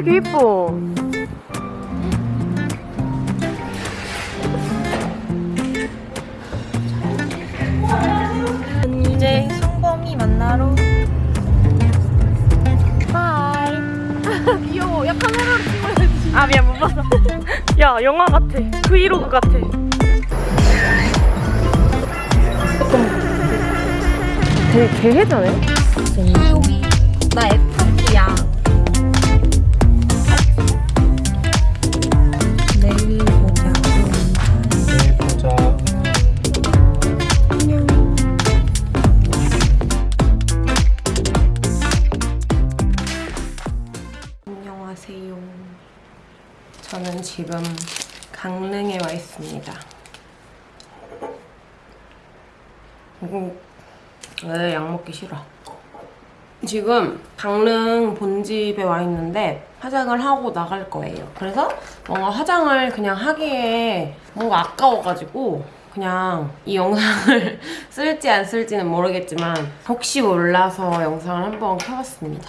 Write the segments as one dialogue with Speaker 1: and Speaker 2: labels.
Speaker 1: 개 이뻐.
Speaker 2: 이제 성범이 만나러
Speaker 1: 하이. 귀여워. 야 카메라로 찍어야지. 아 미안 못 봤어. 야 영화 같아. 브이로그 같아. 되게 개해자네.
Speaker 2: 수
Speaker 1: 있습니다. 이거 왜약 먹기 싫어. 지금 강릉 본집에 와 있는데 화장을 하고 나갈 거예요. 그래서 뭔가 화장을 그냥 하기에 뭔가 아까워가지고 그냥 이 영상을 쓸지 안 쓸지는 모르겠지만 혹시 몰라서 영상을 한번 켜봤습니다.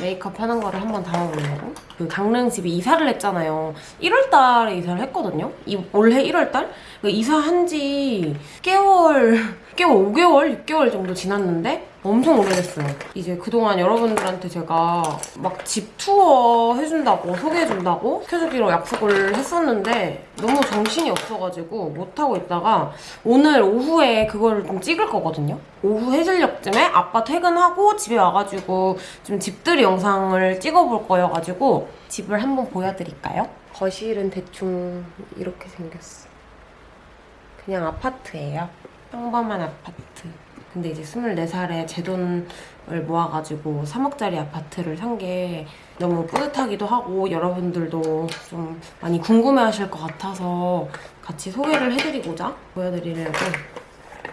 Speaker 1: 메이크업 하는 거를 한번 담아보려고. 그 강릉 집에 이사를 했잖아요. 1월달에 이사를 했거든요. 이 올해 1월달? 그 이사한 지 깨월, 깨월 5개월, 6개월 정도 지났는데 엄청 오래됐어요. 이제 그동안 여러분들한테 제가 막 집 투어 해준다고 소개해준다고 시켜주기로 약속을 했었는데 너무 정신이 없어가지고 못하고 있다가 오늘 오후에 그거를 좀 찍을 거거든요. 오후 해질녘쯤에 아빠 퇴근하고 집에 와가지고 좀 집들이 영상을 찍어볼 거여가지고 집을 한번 보여드릴까요? 거실은 대충 이렇게 생겼어. 그냥 아파트예요. 평범한 아파트. 근데 이제 24살에 제 돈을 모아가지고 3억짜리 아파트를 산 게 너무 뿌듯하기도 하고 여러분들도 좀 많이 궁금해하실 것 같아서 같이 소개를 해드리고자 보여드리려고.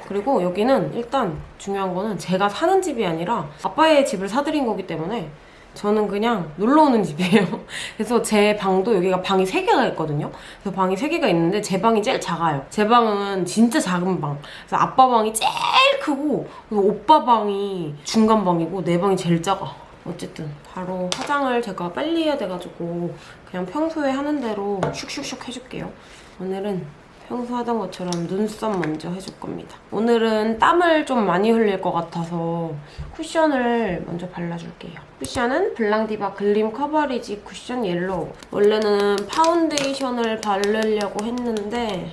Speaker 1: 그리고 여기는 일단 중요한 거는 제가 사는 집이 아니라 아빠의 집을 사드린 거기 때문에 저는 그냥 놀러 오는 집이에요. 그래서 제 방도 여기가 방이 3개가 있거든요. 그래서 방이 3개가 있는데 제 방이 제일 작아요. 제 방은 진짜 작은 방. 그래서 아빠 방이 제일 크고 그리고 오빠 방이 중간 방이고 내 방이 제일 작아. 어쨌든 바로 화장을 제가 빨리 해야 돼가지고 그냥 평소에 하는 대로 슉슉슉 해줄게요. 오늘은 평소 하던 것처럼 눈썹 먼저 해줄 겁니다. 오늘은 땀을 좀 많이 흘릴 것 같아서 쿠션을 먼저 발라줄게요. 쿠션은 블랑디바 글림 커버리지 쿠션 옐로우. 원래는 파운데이션을 바르려고 했는데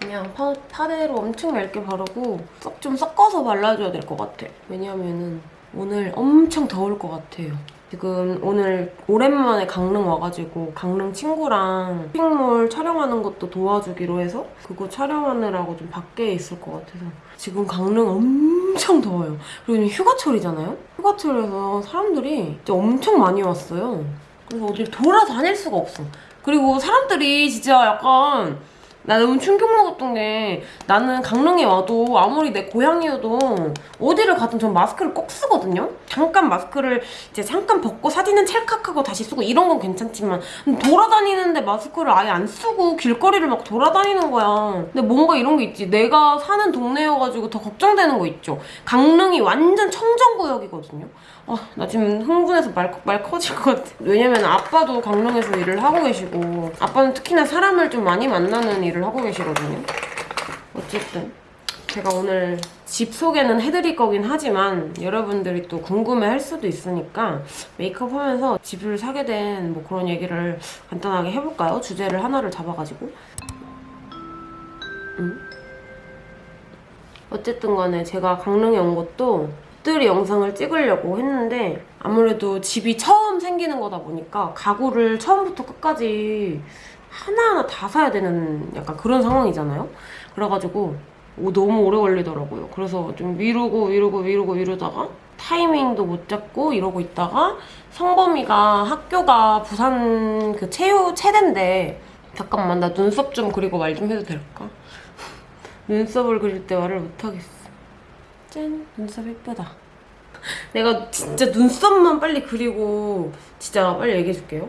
Speaker 1: 그냥 파, 파데로 엄청 얇게 바르고 싹 좀 섞어서 발라줘야 될 것 같아. 왜냐면은 오늘 엄청 더울 것 같아요. 지금 오늘 오랜만에 강릉 와가지고 강릉 친구랑 쇼핑몰 촬영하는 것도 도와주기로 해서 그거 촬영하느라고 좀 밖에 있을 것 같아서 지금 강릉 엄청 더워요. 그리고 지금 휴가철이잖아요? 휴가철에서 사람들이 진짜 엄청 많이 왔어요. 그래서 어딜 돌아다닐 수가 없어. 그리고 사람들이 진짜 약간 나 너무 충격 먹었던 게 나는 강릉에 와도 아무리 내 고향이어도 어디를 가든 전 마스크를 꼭 쓰거든요? 잠깐 마스크를 이제 잠깐 벗고 사진은 찰칵하고 다시 쓰고 이런 건 괜찮지만 돌아다니는데 마스크를 아예 안 쓰고 길거리를 막 돌아다니는 거야. 근데 뭔가 이런 게 있지. 내가 사는 동네여가지고 더 걱정되는 거 있죠. 강릉이 완전 청정구역이거든요. 아, 나 지금 흥분해서 말, 말 커질 것 같아. 왜냐면 아빠도 강릉에서 일을 하고 계시고 아빠는 특히나 사람을 좀 많이 만나는 일을 하고 계시거든요. 어쨌든 제가 오늘 집 소개는 해드릴 거긴 하지만 여러분들이 또 궁금해할 수도 있으니까 메이크업 하면서 집을 사게 된 뭐 그런 얘기를 간단하게 해볼까요? 주제를 하나를 잡아가지고 음? 어쨌든 간에 제가 강릉에 온 것도 집들이 영상을 찍으려고 했는데 아무래도 집이 처음 생기는 거다 보니까 가구를 처음부터 끝까지 하나하나 다 사야 되는 약간 그런 상황이잖아요. 그래가지고 오, 너무 오래 걸리더라고요. 그래서 좀 미루고 미루고 미루고 미루다가 타이밍도 못 잡고 이러고 있다가 성범이가 학교가 부산 그 체육 체대인데 잠깐만 나 눈썹 좀 그리고 말 좀 해도 될까? 눈썹을 그릴 때 말을 못하겠어. 짠! 눈썹 예쁘다. 내가 진짜 눈썹만 빨리 그리고 진짜 빨리 얘기해줄게요.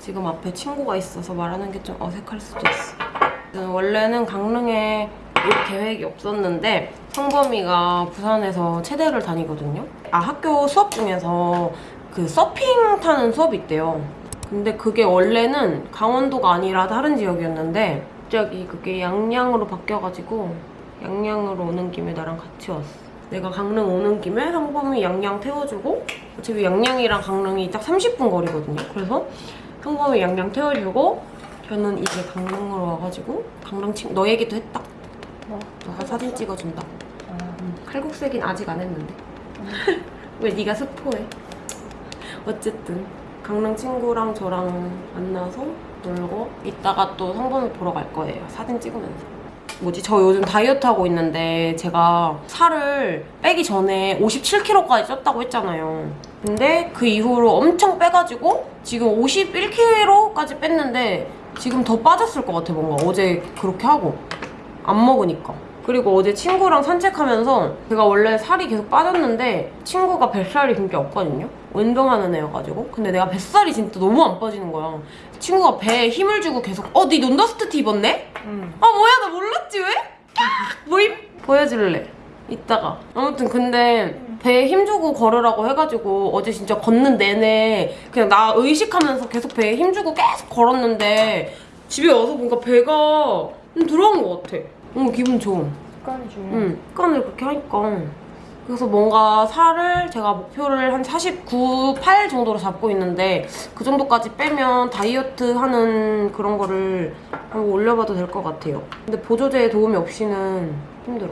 Speaker 1: 지금 앞에 친구가 있어서 말하는 게 좀 어색할 수도 있어. 원래는 강릉에 올 계획이 없었는데 성범이가 부산에서 체대를 다니거든요. 아 학교 수업 중에서 그 서핑 타는 수업이 있대요. 근데 그게 원래는 강원도가 아니라 다른 지역이었는데 갑자기 그게 양양으로 바뀌어가지고 양양으로 오는 김에 나랑 같이 왔어. 내가 강릉 오는 김에 상범이 양양 태워주고 어차피 양양이랑 강릉이 딱 30분 거리거든요. 그래서 상범이 양양 태워주고 저는 이제 강릉으로 와가지고 강릉 친너 얘기도 했다.
Speaker 2: 뭐?
Speaker 1: 너가 사진 찍어준다.
Speaker 2: 아,
Speaker 1: 음, 칼국수긴 아직 안 했는데. 왜 네가 스포해? 어쨌든 강릉 친구랑 저랑 만나서 놀고 이따가 또 성범이 보러 갈 거예요. 사진 찍으면서. 뭐지? 저 요즘 다이어트 하고 있는데 제가 살을 빼기 전에 57kg까지 쪘다고 했잖아요. 근데 그 이후로 엄청 빼가지고 지금 51kg까지 뺐는데 지금 더 빠졌을 것 같아 뭔가 어제 그렇게 하고 안 먹으니까. 그리고 어제 친구랑 산책하면서 제가 원래 살이 계속 빠졌는데 친구가 뱃살이 진짜 없거든요? 운동하는 애여가지고. 근데 내가 뱃살이 진짜 너무 안 빠지는 거야. 친구가 배에 힘을 주고 계속 어, 네 논더스트 티 입었네?
Speaker 2: 응.
Speaker 1: 아 뭐야 나 몰랐지 왜? 뭐임? 보여줄래? 이따가. 아무튼 근데 배에 힘 주고 걸으라고 해가지고 어제 진짜 걷는 내내 그냥 나 의식하면서 계속 배에 힘 주고 계속 걸었는데 집에 와서 보니까 배가 좀 들어간 것 같아. 너무 기분 좋음.
Speaker 2: 습관이 중요해.
Speaker 1: 응, 습관을 그렇게 하니까. 그래서 뭔가 살을 제가 목표를 한 49, 8 정도로 잡고 있는데 그 정도까지 빼면 다이어트 하는 그런 거를 한번 올려봐도 될 것 같아요. 근데 보조제의 도움이 없이는 힘들어.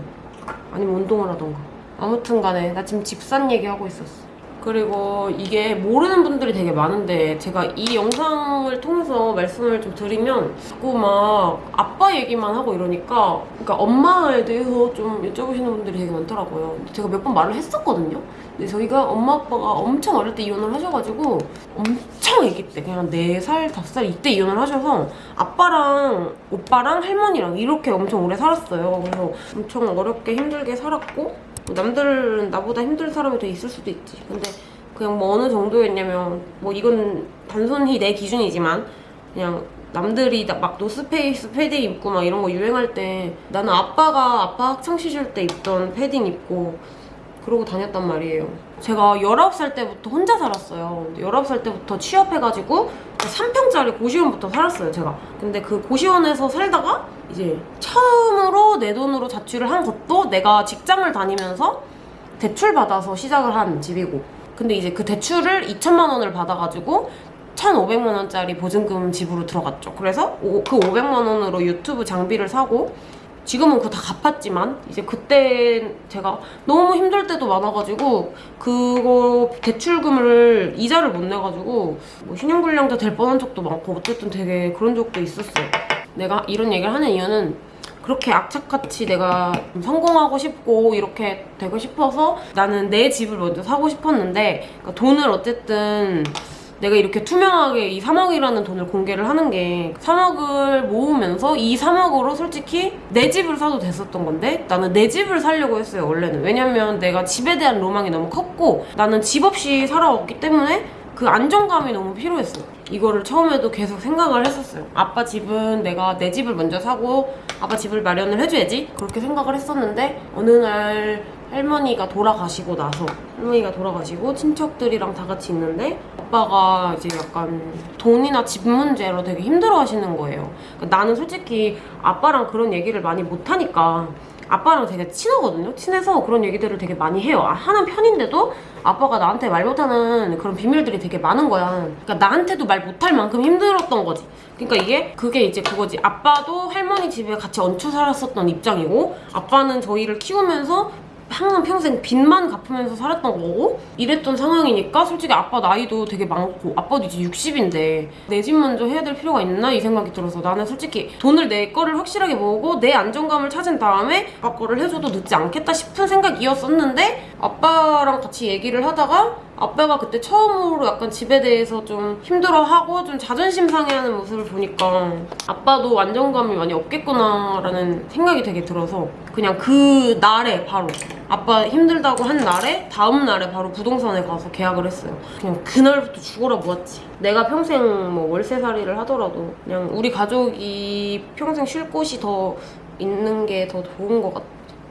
Speaker 1: 아니면 운동을 하던가. 아무튼 간에 나 지금 집산 얘기하고 있었어. 그리고 이게 모르는 분들이 되게 많은데 제가 이 영상을 통해서 말씀을 좀 드리면 자꾸 막 아빠 얘기만 하고 이러니까 그러니까 엄마에 대해서 좀 여쭤보시는 분들이 되게 많더라고요. 제가 몇 번 말을 했었거든요. 근데 저희가 엄마 아빠가 엄청 어릴 때 이혼을 하셔가지고 엄청 아기 때 그냥 4살, 5살 이때 이혼을 하셔서 아빠랑 오빠랑 할머니랑 이렇게 엄청 오래 살았어요. 그래서 엄청 어렵게 힘들게 살았고 뭐 남들은 나보다 힘든 사람이 더 있을 수도 있지. 근데 그냥 뭐 어느 정도였냐면 뭐 이건 단순히 내 기준이지만 그냥 남들이 다 막 노스페이스 패딩 입고 막 이런 거 유행할 때 나는 아빠가 아빠 학창 시절 때 입던 패딩 입고 그러고 다녔단 말이에요. 제가 19살 때부터 혼자 살았어요. 19살 때부터 취업해가지고 3평짜리 고시원부터 살았어요, 제가. 근데 그 고시원에서 살다가 이제 처음으로 내 돈으로 자취를 한 것도 내가 직장을 다니면서 대출 받아서 시작을 한 집이고. 근데 이제 그 대출을 2천만 원을 받아가지고 1,500만 원짜리 보증금 집으로 들어갔죠. 그래서 오- 그 500만 원으로 유튜브 장비를 사고 지금은 그거 다 갚았지만 이제 그때 제가 너무 힘들 때도 많아가지고 그거 대출금을 이자를 못 내가지고 뭐 신용불량자 될 뻔한 적도 많고 어쨌든 되게 그런 적도 있었어요. 내가 이런 얘기를 하는 이유는 그렇게 악착같이 내가 좀 성공하고 싶고 이렇게 되고 싶어서 나는 내 집을 먼저 사고 싶었는데 그러니까 돈을 어쨌든 내가 이렇게 투명하게 이 3억이라는 돈을 공개를 하는 게 3억을 모으면서 이 3억으로 솔직히 내 집을 사도 됐었던 건데 나는 내 집을 살려고 했어요 원래는. 왜냐면 내가 집에 대한 로망이 너무 컸고 나는 집 없이 살아왔기 때문에 그 안정감이 너무 필요했어 이거를 처음에도 계속 생각을 했었어요. 아빠 집은 내가 내 집을 먼저 사고 아빠 집을 마련을 해줘야지 그렇게 생각을 했었는데 어느 날 할머니가 돌아가시고 나서 할머니가 돌아가시고 친척들이랑 다 같이 있는데 아빠가 이제 약간 돈이나 집 문제로 되게 힘들어 하시는 거예요. 그러니까 나는 솔직히 아빠랑 그런 얘기를 많이 못 하니까 아빠랑 되게 친하거든요. 친해서 그런 얘기들을 되게 많이 해요. 아, 하는 편인데도 아빠가 나한테 말 못하는 그런 비밀들이 되게 많은 거야. 그러니까 나한테도 말 못할 만큼 힘들었던 거지. 그러니까 이게 그게 이제 그거지. 아빠도 할머니 집에 같이 얹혀 살았었던 입장이고 아빠는 저희를 키우면서 항상 평생 빚만 갚으면서 살았던 거고? 이랬던 상황이니까 솔직히 아빠 나이도 되게 많고 아빠도 이제 60인데 내 집 먼저 해야 될 필요가 있나? 이 생각이 들어서 나는 솔직히 돈을 내 거를 확실하게 모으고 내 안정감을 찾은 다음에 아빠 거를 해줘도 늦지 않겠다 싶은 생각이었었는데 아빠랑 같이 얘기를 하다가 아빠가 그때 처음으로 약간 집에 대해서 좀 힘들어하고 좀 자존심 상해하는 모습을 보니까 아빠도 안정감이 많이 없겠구나 라는 생각이 되게 들어서 그냥 그 날에 바로 아빠 힘들다고 한 날에 다음 날에 바로 부동산에 가서 계약을 했어요. 그냥 그날부터 죽어라 모았지. 내가 평생 뭐 월세살이를 하더라도 그냥 우리 가족이 평생 쉴 곳이 더 있는 게 더 좋은 것 같아.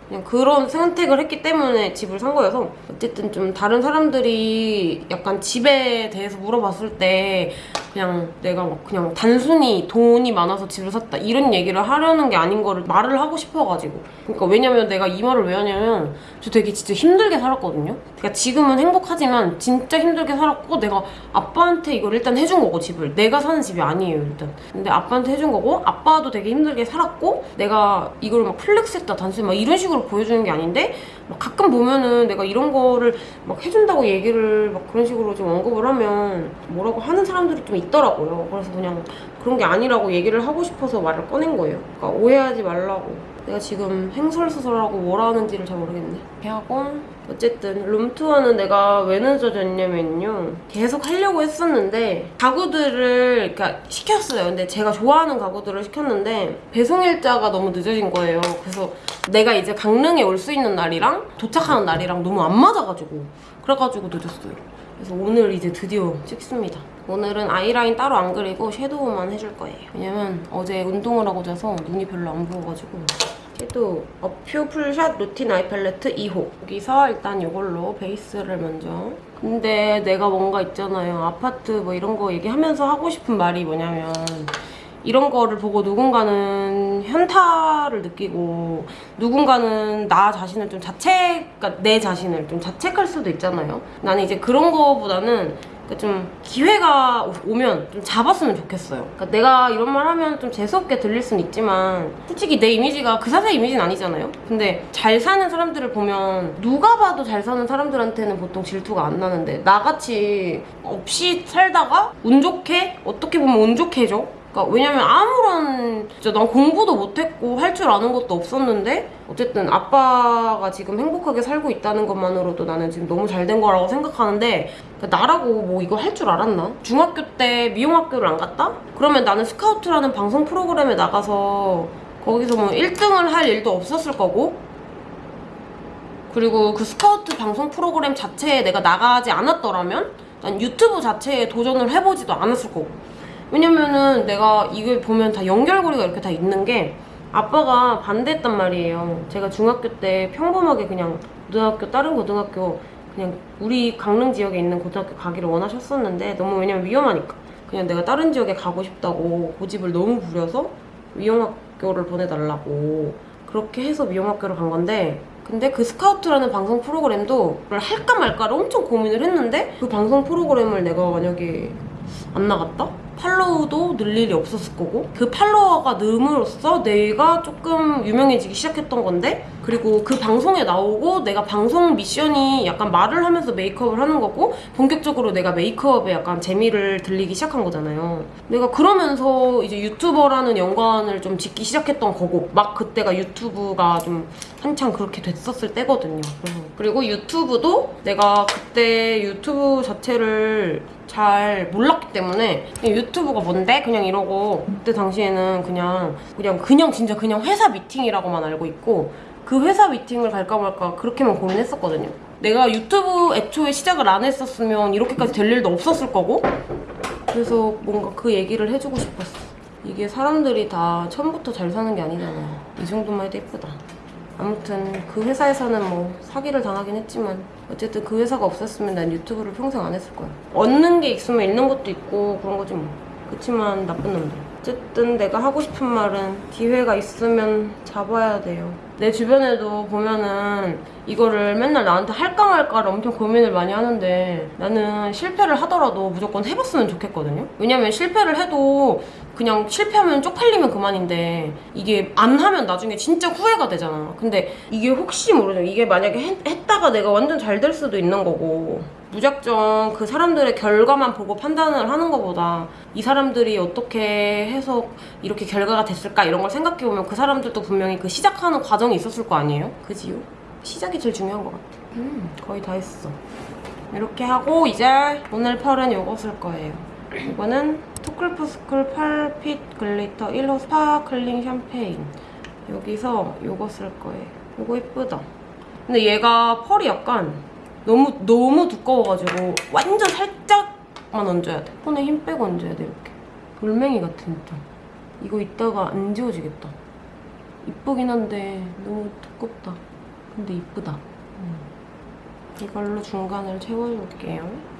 Speaker 1: 그냥 그런 선택을 했기 때문에 집을 산 거여서. 어쨌든 좀 다른 사람들이 약간 집에 대해서 물어봤을 때 그냥 내가 막 그냥 단순히 돈이 많아서 집을 샀다 이런 얘기를 하려는 게 아닌 거를 말을 하고 싶어가지고. 그러니까 왜냐면 내가 이 말을 왜 하냐면 저 되게 진짜 힘들게 살았거든요. 그러니까 지금은 행복하지만 진짜 힘들게 살았고 내가 아빠한테 이걸 일단 해준 거고 집을. 내가 사는 집이 아니에요 일단. 근데 아빠한테 해준 거고 아빠도 되게 힘들게 살았고 내가 이걸 막 플렉스했다 단순히 막 이런 식으로 보여주는 게 아닌데 막 가끔 보면은 내가 이런 거를 막 해준다고 얘기를 막 그런 식으로 좀 언급을 하면 뭐라고 하는 사람들이 좀 있더라고요. 그래서 그냥 그런 게 아니라고 얘기를 하고 싶어서 말을 꺼낸 거예요. 그러니까 오해하지 말라고. 내가 지금 행설수설하고 뭐라 하는지를 잘 모르겠네. 하고 어쨌든 룸투어는 내가 왜 늦어졌냐면요. 계속 하려고 했었는데 가구들을 그러니까 시켰어요. 근데 제가 좋아하는 가구들을 시켰는데 배송 일자가 너무 늦어진 거예요. 그래서 내가 이제 강릉에 올 수 있는 날이랑 도착하는 날이랑 너무 안 맞아가지고 그래가지고 늦었어요. 그래서 오늘 이제 드디어 찍습니다. 오늘은 아이라인 따로 안 그리고 섀도우만 해줄 거예요. 왜냐면 어제 운동을 하고 자서 눈이 별로 안 부어가지고 섀도우 어퓨 풀샷 루틴 아이 팔레트 2호. 여기서 일단 이걸로 베이스를 먼저. 근데 내가 뭔가 있잖아요. 아파트 뭐 이런 거 얘기하면서 하고 싶은 말이 뭐냐면 이런 거를 보고 누군가는 현타를 느끼고 누군가는 나 자신을 좀 자책, 그러니까 내 자신을 좀 자책할 수도 있잖아요. 나는 이제 그런 거보다는 그러니까 좀 기회가 오- 오면 좀 잡았으면 좋겠어요. 그러니까 내가 이런 말 하면 좀 재수없게 들릴 순 있지만 솔직히 내 이미지가 그 사람의 이미지는 아니잖아요. 근데 잘 사는 사람들을 보면 누가 봐도 잘 사는 사람들한테는 보통 질투가 안 나는데 나같이 없이 살다가 운 좋게 어떻게 보면 운 좋게 해줘. 그러니까 왜냐면 아무런 진짜 난 공부도 못했고 할 줄 아는 것도 없었는데 어쨌든 아빠가 지금 행복하게 살고 있다는 것만으로도 나는 지금 너무 잘 된 거라고 생각하는데 그러니까 나라고 뭐 이거 할 줄 알았나? 중학교 때 미용학교를 안 갔다? 그러면 나는 스카우트라는 방송 프로그램에 나가서 거기서 뭐 1등을 할 일도 없었을 거고 그리고 그 스카우트 방송 프로그램 자체에 내가 나가지 않았더라면 난 유튜브 자체에 도전을 해보지도 않았을 거고 왜냐면은 내가 이걸 보면 다 연결고리가 이렇게 다 있는 게 아빠가 반대했단 말이에요. 제가 중학교 때 평범하게 그냥 고등학교 다른 고등학교 그냥 우리 강릉 지역에 있는 고등학교 가기를 원하셨었는데 너무 왜냐면 위험하니까 그냥 내가 다른 지역에 가고 싶다고 고집을 너무 부려서 미용학교를 보내달라고 그렇게 해서 미용학교를 간 건데 근데 그 스카우트라는 방송 프로그램도 그걸 할까 말까를 엄청 고민을 했는데 그 방송 프로그램을 내가 만약에 안 나갔다? 팔로우도 늘 일이 없었을 거고 그 팔로워가 늘므로써 내가 조금 유명해지기 시작했던 건데 그리고 그 방송에 나오고 내가 방송 미션이 약간 말을 하면서 메이크업을 하는 거고 본격적으로 내가 메이크업에 약간 재미를 들리기 시작한 거잖아요. 내가 그러면서 이제 유튜버라는 연관을 좀 짓기 시작했던 거고 막 그때가 유튜브가 좀 한창 그렇게 됐었을 때거든요. 그리고 유튜브도 내가 그때 유튜브 자체를 잘 몰랐기 때문에 유튜브가 뭔데? 그냥 이러고 그때 당시에는 그냥 그냥 그냥 진짜 그냥 회사 미팅이라고만 알고 있고 그 회사 미팅을 갈까 말까 그렇게만 고민했었거든요. 내가 유튜브 애초에 시작을 안 했었으면 이렇게까지 될 일도 없었을 거고 그래서 뭔가 그 얘기를 해주고 싶었어. 이게 사람들이 다 처음부터 잘 사는 게 아니잖아. 이 정도만 해도 예쁘다. 아무튼 그 회사에서는 뭐 사기를 당하긴 했지만 어쨌든 그 회사가 없었으면 난 유튜브를 평생 안 했을 거야. 얻는 게 있으면 잃는 것도 있고 그런 거지 뭐. 그렇지만 나쁜 놈들. 어쨌든 내가 하고 싶은 말은 기회가 있으면 잡아야 돼요. 내 주변에도 보면은 이거를 맨날 나한테 할까 말까를 엄청 고민을 많이 하는데 나는 실패를 하더라도 무조건 해봤으면 좋겠거든요. 왜냐면 실패를 해도 그냥 실패하면 쪽팔리면 그만인데 이게 안 하면 나중에 진짜 후회가 되잖아. 근데 이게 혹시 모르죠. 이게 만약에 했, 했다가 내가 완전 잘 될 수도 있는 거고 무작정 그 사람들의 결과만 보고 판단을 하는 것보다 이 사람들이 어떻게 해서 이렇게 결과가 됐을까 이런 걸 생각해보면 그 사람들도 분명히 그 시작하는 과정이 있었을 거 아니에요? 그지요? 시작이 제일 중요한 것 같아. 음, 거의 다 했어. 이렇게 하고 이제 오늘 펄은 요거 쓸 거예요. 이거는 투쿨포스쿨 펄핏 글리터 1호 스파클링 샴페인. 여기서 요거 쓸 거예요. 요거 예쁘다. 근데 얘가 펄이 약간 너무 너무 두꺼워가지고 완전 살짝만 얹어야 돼. 손에 힘 빼고 얹어야 돼 이렇게. 돌멩이 같아 진짜. 이거 이따가 안 지워지겠다. 이쁘긴 한데 너무 두껍다. 근데 이쁘다. 음. 이걸로 중간을 채워줄게요.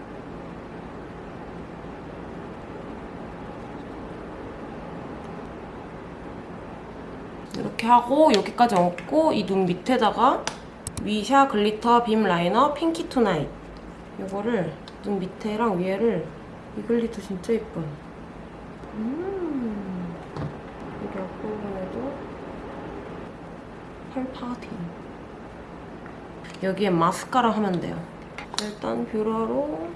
Speaker 1: 이렇게 하고 여기까지 얹고 이 눈 밑에다가 미샤 글리터 빔 라이너 핑키 투나잇 이거를 눈 밑에랑 위에를 이 glitter 진짜 예뻐요. 음 여기 앞부분에도 펄 파우틴 여기에 마스카라 하면 돼요. 일단 뷰러로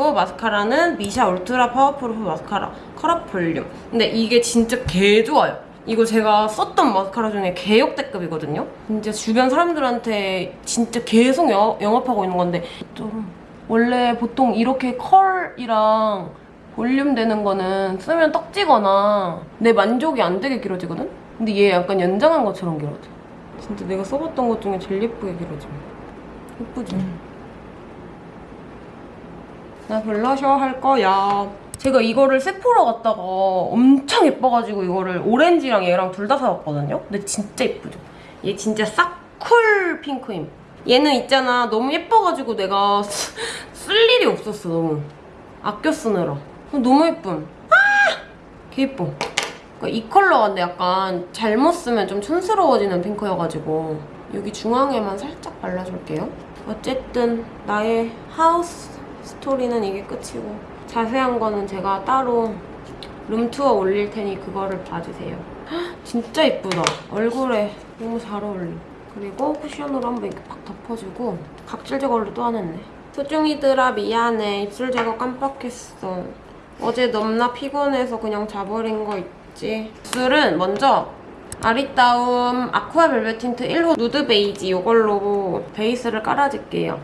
Speaker 1: 또 마스카라는 미샤 울트라 파워풀 마스카라 컬업 볼륨. 근데 이게 진짜 개 좋아요. 이거 제가 썼던 마스카라 중에 개 역대급이거든요? 진짜 주변 사람들한테 진짜 계속 영, 영업하고 있는 건데 좀 원래 보통 이렇게 컬이랑 볼륨 되는 거는 쓰면 떡지거나 내 만족이 안 되게 길어지거든? 근데 얘 약간 연장한 것처럼 길어져. 진짜 내가 써봤던 것 중에 제일 예쁘게 길어져 예쁘지? 나 블러셔 할 거야. 제가 이거를 세포로 갔다가 엄청 예뻐가지고 이거를 오렌지랑 얘랑 둘 다 사왔거든요? 근데 진짜 예쁘죠? 얘 진짜 싹쿨 핑크임. 얘는 있잖아. 너무 예뻐가지고 내가 쓰- 쓸 일이 없었어, 너무. 아껴 쓰느라. 너무 예쁨. 아! 개 예뻐. 그러니까 이 컬러가 근데 약간 잘못 쓰면 좀 촌스러워지는 핑크여가지고 여기 중앙에만 살짝 발라줄게요. 어쨌든 나의 하우스 스토리는 이게 끝이고 자세한 거는 제가 따로 룸투어 올릴 테니 그거를 봐주세요. 헉, 진짜 예쁘다. 얼굴에 너무 잘 어울려. 그리고 쿠션으로 한번 이렇게 팍 덮어주고 각질 제거를 또 안 했네. 소중이들아 미안해. 입술 제거 깜빡했어. 어제 넘나 피곤해서 그냥 자버린 거 있지. 입술은 먼저 아리따움 아쿠아 벨벳 틴트 1호 누드 베이지 이걸로 베이스를 깔아줄게요.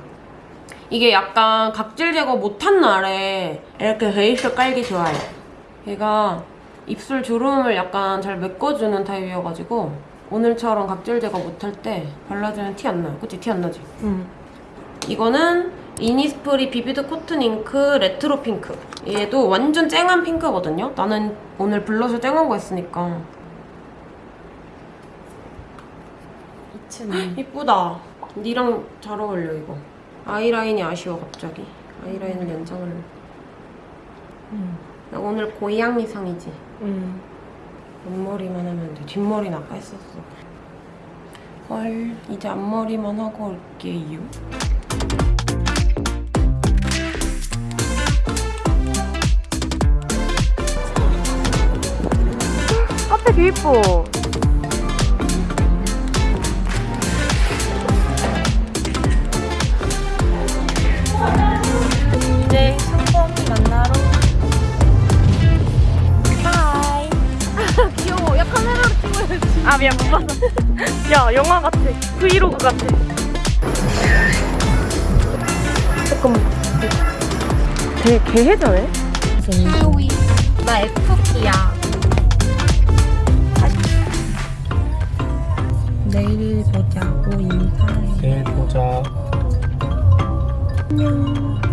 Speaker 1: 이게 약간 각질 제거 못한 날에 이렇게 베이스 깔기 좋아요. 얘가 입술 주름을 약간 잘 메꿔주는 타입이어가지고 오늘처럼 각질 제거 못할 때 발라주면 티 안 나요. 그치? 티 안 나지?
Speaker 2: 응.
Speaker 1: 이거는 이니스프리 비비드 코튼 잉크 레트로 핑크. 얘도 완전 쨍한 핑크거든요. 나는 오늘 블러셔 쨍한 거 했으니까. 이쁘다. 니랑 잘 어울려 이거. 아이라인이 아쉬워 갑자기. 아이라인을 연장을.
Speaker 2: 응.
Speaker 1: 나 오늘 고양이상이지.
Speaker 2: 응.
Speaker 1: 앞머리만 하면 돼. 뒷머리는 아까 했었어. 헐, 이제 앞머리만 하고 올게요.
Speaker 2: 카페 개 이뻐. 아 미안 못 봤어. 야 영화 같아. 브이로그 같아.
Speaker 1: 잠깐만. 되게 개해져네?
Speaker 2: 나 FP야. 내일 보자고 인사해.
Speaker 3: 내일 보자.
Speaker 2: 안녕.